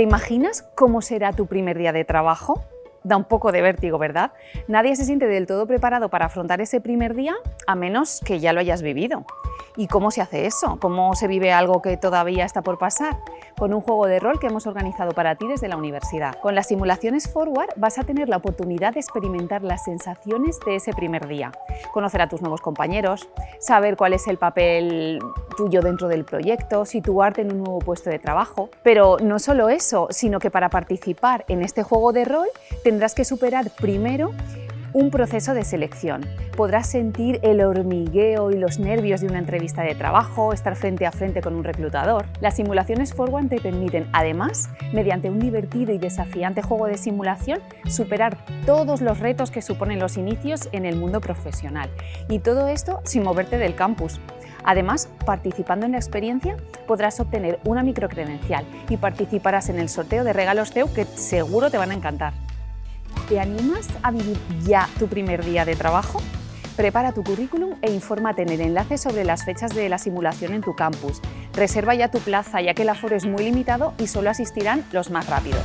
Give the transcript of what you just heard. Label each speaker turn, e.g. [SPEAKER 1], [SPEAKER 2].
[SPEAKER 1] ¿Te imaginas cómo será tu primer día de trabajo? Da un poco de vértigo, ¿verdad? Nadie se siente del todo preparado para afrontar ese primer día a menos que ya lo hayas vivido. ¿Y cómo se hace eso? ¿Cómo se vive algo que todavía está por pasar? Con un juego de rol que hemos organizado para ti desde la universidad. Con las simulaciones Forward vas a tener la oportunidad de experimentar las sensaciones de ese primer día, conocer a tus nuevos compañeros, saber cuál es el papel tuyo dentro del proyecto, situarte en un nuevo puesto de trabajo. Pero no solo eso, sino que para participar en este juego de rol tendrás que superar primero un proceso de selección. Podrás sentir el hormigueo y los nervios de una entrevista de trabajo, estar frente a frente con un reclutador. Las simulaciones Forward te permiten, además, mediante un divertido y desafiante juego de simulación, superar todos los retos que suponen los inicios en el mundo profesional. Y todo esto sin moverte del campus. Además, participando en la experiencia, podrás obtener una microcredencial y participarás en el sorteo de regalos CEU que seguro te van a encantar. ¿Te animas a vivir ya tu primer día de trabajo? Prepara tu currículum e infórmate en el enlace sobre las fechas de la simulación en tu campus. Reserva ya tu plaza ya que el aforo es muy limitado y solo asistirán los más rápidos.